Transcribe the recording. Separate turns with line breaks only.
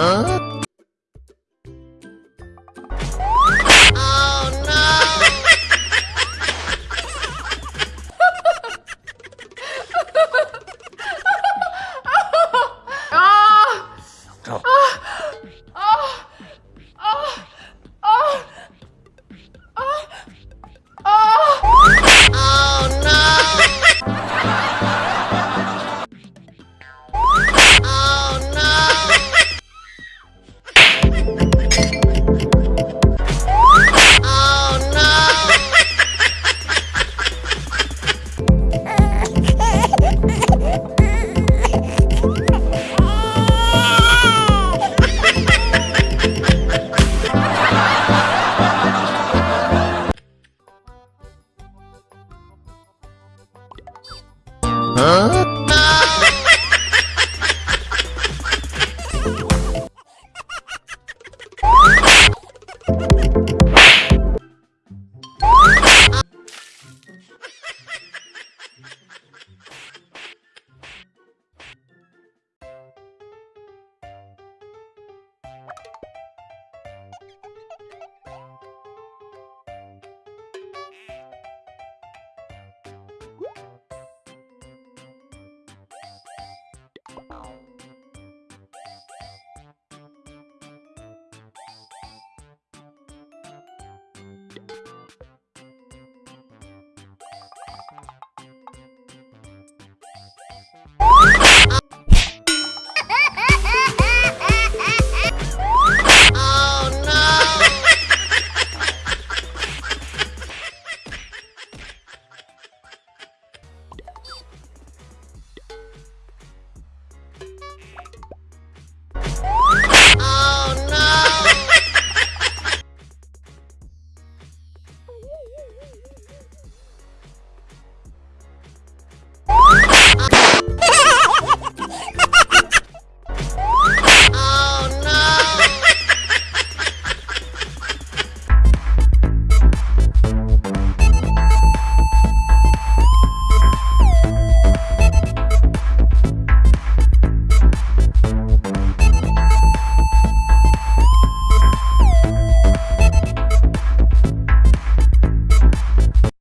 Huh? Oh.